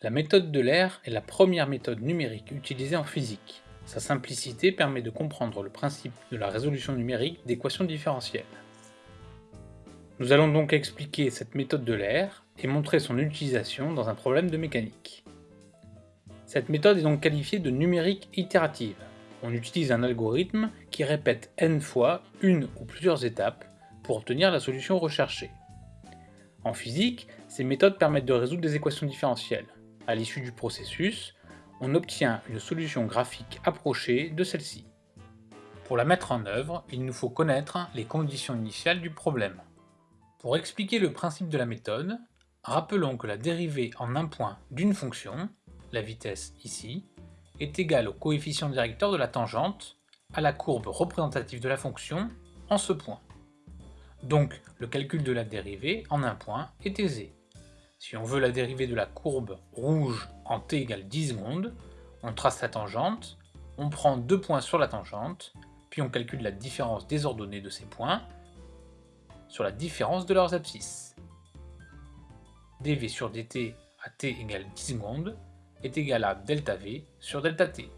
La méthode de l'air est la première méthode numérique utilisée en physique. Sa simplicité permet de comprendre le principe de la résolution numérique d'équations différentielles. Nous allons donc expliquer cette méthode de l'air et montrer son utilisation dans un problème de mécanique. Cette méthode est donc qualifiée de numérique itérative. On utilise un algorithme qui répète n fois une ou plusieurs étapes pour obtenir la solution recherchée. En physique, ces méthodes permettent de résoudre des équations différentielles. À l'issue du processus, on obtient une solution graphique approchée de celle-ci. Pour la mettre en œuvre, il nous faut connaître les conditions initiales du problème. Pour expliquer le principe de la méthode, rappelons que la dérivée en un point d'une fonction, la vitesse ici, est égale au coefficient directeur de la tangente à la courbe représentative de la fonction en ce point. Donc le calcul de la dérivée en un point est aisé. Si on veut la dérivée de la courbe rouge en t égale 10 secondes, on trace la tangente, on prend deux points sur la tangente, puis on calcule la différence des ordonnées de ces points sur la différence de leurs abscisses. dv sur dt à t égale 10 secondes est égal à delta v sur delta t.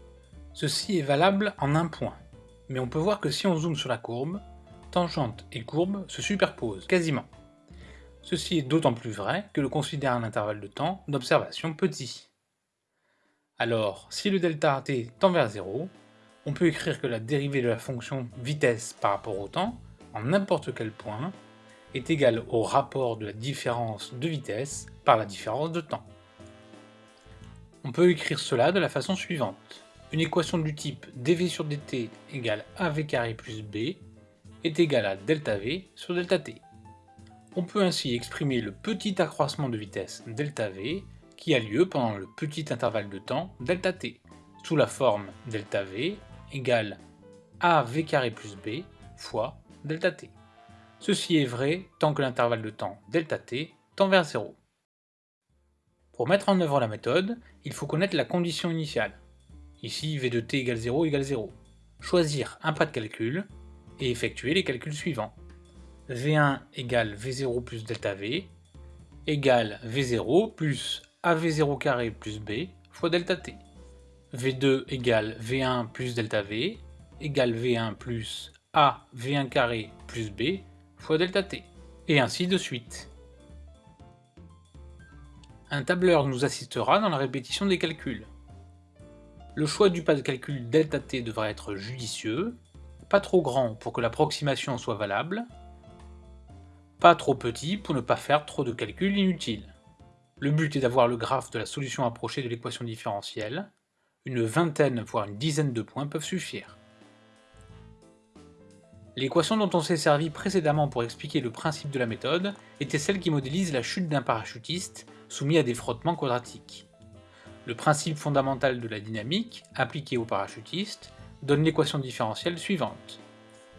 Ceci est valable en un point, mais on peut voir que si on zoome sur la courbe, tangente et courbe se superposent quasiment. Ceci est d'autant plus vrai que l'on considère un intervalle de temps d'observation petit. Alors, si le delta t tend vers 0, on peut écrire que la dérivée de la fonction vitesse par rapport au temps, en n'importe quel point, est égale au rapport de la différence de vitesse par la différence de temps. On peut écrire cela de la façon suivante. Une équation du type dv sur dt égale av carré plus b est égale à delta v sur delta t. On peut ainsi exprimer le petit accroissement de vitesse ΔV qui a lieu pendant le petit intervalle de temps ΔT, sous la forme ΔV égale AV carré plus B fois ΔT. Ceci est vrai tant que l'intervalle de temps ΔT tend vers 0. Pour mettre en œuvre la méthode, il faut connaître la condition initiale. Ici v de t égale 0 égale 0. Choisir un pas de calcul et effectuer les calculs suivants. V1 égale V0 plus delta V égale V0 plus AV0 carré plus B fois delta T. V2 égale V1 plus delta V égale V1 plus A V1 carré plus B fois delta T. Et ainsi de suite. Un tableur nous assistera dans la répétition des calculs. Le choix du pas de calcul delta t devra être judicieux, pas trop grand pour que l'approximation soit valable, pas trop petit pour ne pas faire trop de calculs inutiles. Le but est d'avoir le graphe de la solution approchée de l'équation différentielle. Une vingtaine voire une dizaine de points peuvent suffire. L'équation dont on s'est servi précédemment pour expliquer le principe de la méthode était celle qui modélise la chute d'un parachutiste soumis à des frottements quadratiques. Le principe fondamental de la dynamique, appliqué au parachutiste, donne l'équation différentielle suivante.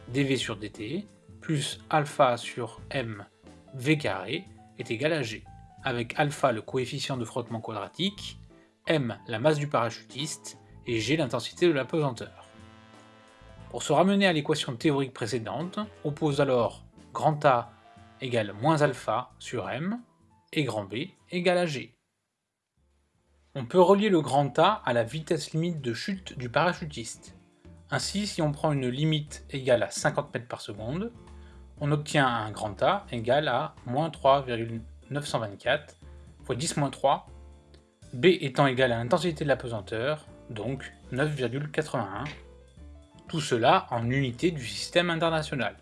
dv sur dt plus alpha sur m v carré est égal à g, avec alpha le coefficient de frottement quadratique, m la masse du parachutiste et g l'intensité de la pesanteur. Pour se ramener à l'équation théorique précédente, on pose alors grand A égale moins alpha sur m et grand B égale à g. On peut relier le grand A à la vitesse limite de chute du parachutiste. Ainsi, si on prend une limite égale à 50 mètres par seconde, on obtient un grand A égal à moins 3,924 fois 10 moins 3, B étant égal à l'intensité de la pesanteur, donc 9,81, tout cela en unité du système international.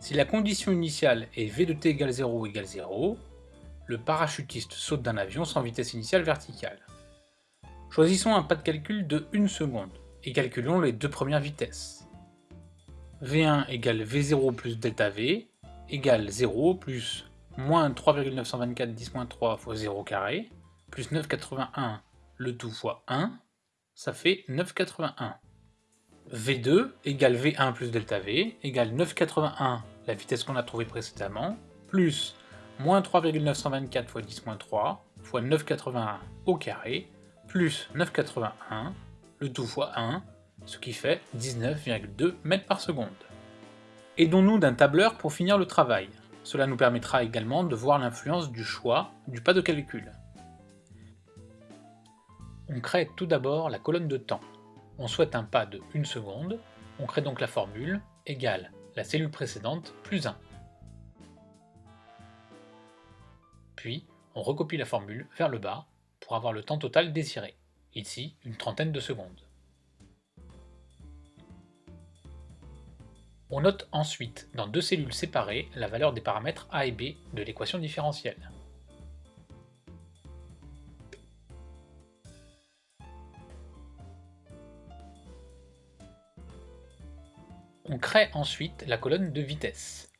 Si la condition initiale est V de t égale 0 égale 0, le parachutiste saute d'un avion sans vitesse initiale verticale. Choisissons un pas de calcul de 1 seconde et calculons les deux premières vitesses. V1 égale V0 plus delta V égale 0 plus moins 3,924 10 3 fois 0 carré plus 9,81 le tout fois 1, ça fait 9,81. V2 égale V1 plus delta V égale 9,81 la vitesse qu'on a trouvée précédemment plus moins 3,924 fois 10 3 fois 9,81 au carré plus 9,81 le tout fois 1 ce qui fait 19,2 mètres par seconde. Aidons-nous d'un tableur pour finir le travail. Cela nous permettra également de voir l'influence du choix du pas de calcul. On crée tout d'abord la colonne de temps. On souhaite un pas de 1 seconde, on crée donc la formule égale la cellule précédente plus 1. Puis, on recopie la formule vers le bas pour avoir le temps total désiré, ici une trentaine de secondes. On note ensuite dans deux cellules séparées la valeur des paramètres a et b de l'équation différentielle. On crée ensuite la colonne de vitesse.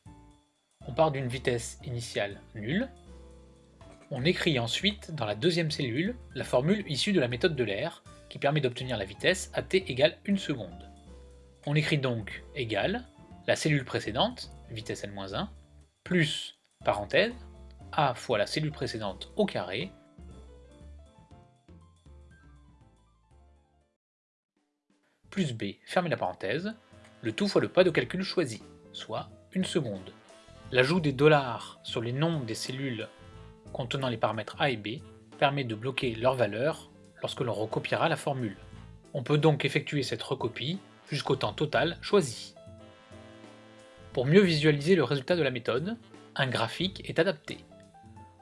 On part d'une vitesse initiale nulle. On écrit ensuite dans la deuxième cellule la formule issue de la méthode de l'air qui permet d'obtenir la vitesse à t égale 1 seconde. On écrit donc égale la cellule précédente, vitesse n-1, plus, parenthèse, a fois la cellule précédente au carré, plus b, fermez la parenthèse, le tout fois le pas de calcul choisi, soit une seconde. L'ajout des dollars sur les noms des cellules contenant les paramètres a et b permet de bloquer leur valeur lorsque l'on recopiera la formule. On peut donc effectuer cette recopie jusqu'au temps total choisi. Pour mieux visualiser le résultat de la méthode, un graphique est adapté.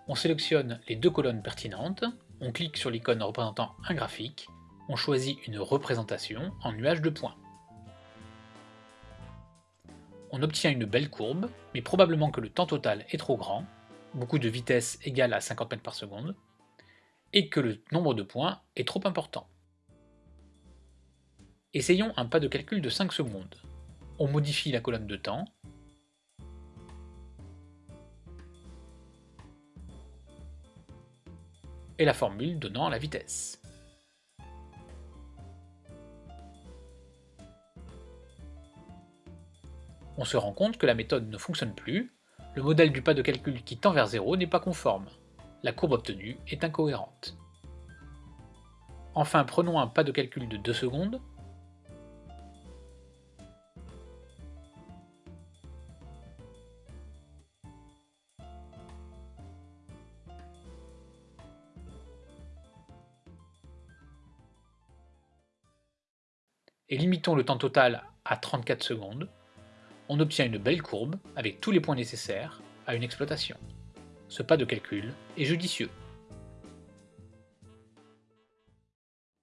On sélectionne les deux colonnes pertinentes, on clique sur l'icône représentant un graphique, on choisit une représentation en nuage de points. On obtient une belle courbe, mais probablement que le temps total est trop grand, beaucoup de vitesse égale à 50 mètres par seconde, et que le nombre de points est trop important. Essayons un pas de calcul de 5 secondes. On modifie la colonne de temps, et la formule donnant la vitesse. On se rend compte que la méthode ne fonctionne plus, le modèle du pas de calcul qui tend vers 0 n'est pas conforme, la courbe obtenue est incohérente. Enfin, prenons un pas de calcul de 2 secondes, et limitons le temps total à 34 secondes, on obtient une belle courbe avec tous les points nécessaires à une exploitation. Ce pas de calcul est judicieux.